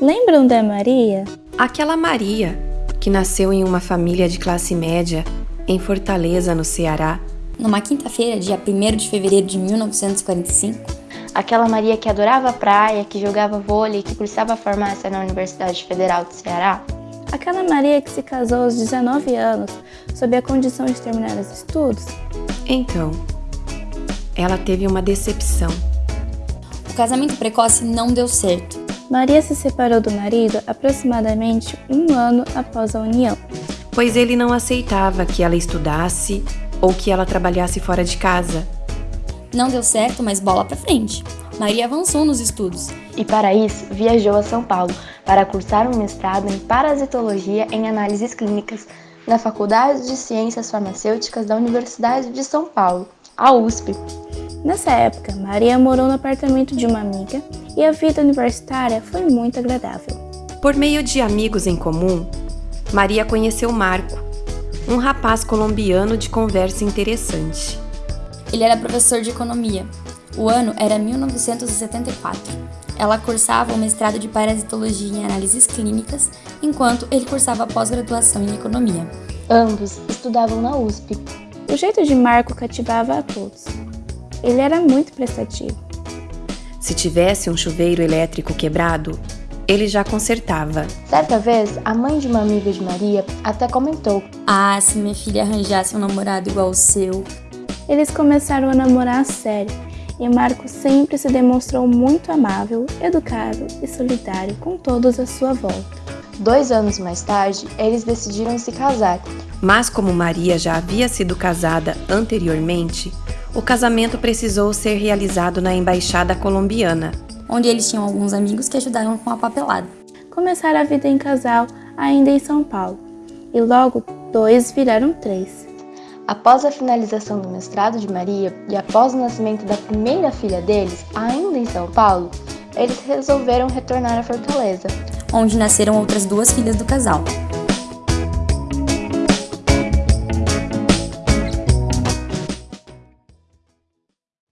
Lembram da Maria? Aquela Maria que nasceu em uma família de classe média em Fortaleza, no Ceará. Numa quinta-feira, dia 1 de fevereiro de 1945, aquela Maria que adorava a praia, que jogava vôlei, que cursava farmácia na Universidade Federal do Ceará. Aquela Maria que se casou aos 19 anos, sob a condição de terminar os estudos. Então, ela teve uma decepção. O casamento precoce não deu certo. Maria se separou do marido aproximadamente um ano após a união. Pois ele não aceitava que ela estudasse ou que ela trabalhasse fora de casa. Não deu certo, mas bola pra frente. Maria avançou nos estudos. E para isso, viajou a São Paulo para cursar um mestrado em parasitologia em análises clínicas na Faculdade de Ciências Farmacêuticas da Universidade de São Paulo, a USP. Nessa época, Maria morou no apartamento de uma amiga e a vida universitária foi muito agradável. Por meio de amigos em comum, Maria conheceu Marco, um rapaz colombiano de conversa interessante. Ele era professor de economia. O ano era 1974. Ela cursava o mestrado de parasitologia em análises clínicas, enquanto ele cursava a pós-graduação em economia. Ambos estudavam na USP. O jeito de Marco cativava a todos. Ele era muito prestativo. Se tivesse um chuveiro elétrico quebrado, ele já consertava. Certa vez, a mãe de uma amiga de Maria até comentou: Ah, se minha filha arranjasse um namorado igual o seu. Eles começaram a namorar a sério e Marco sempre se demonstrou muito amável, educado e solidário com todos à sua volta. Dois anos mais tarde, eles decidiram se casar. Mas como Maria já havia sido casada anteriormente, o casamento precisou ser realizado na embaixada colombiana, onde eles tinham alguns amigos que ajudaram com a papelada. Começaram a vida em casal ainda em São Paulo, e logo dois viraram três. Após a finalização do mestrado de Maria e após o nascimento da primeira filha deles, ainda em São Paulo, eles resolveram retornar a Fortaleza, onde nasceram outras duas filhas do casal.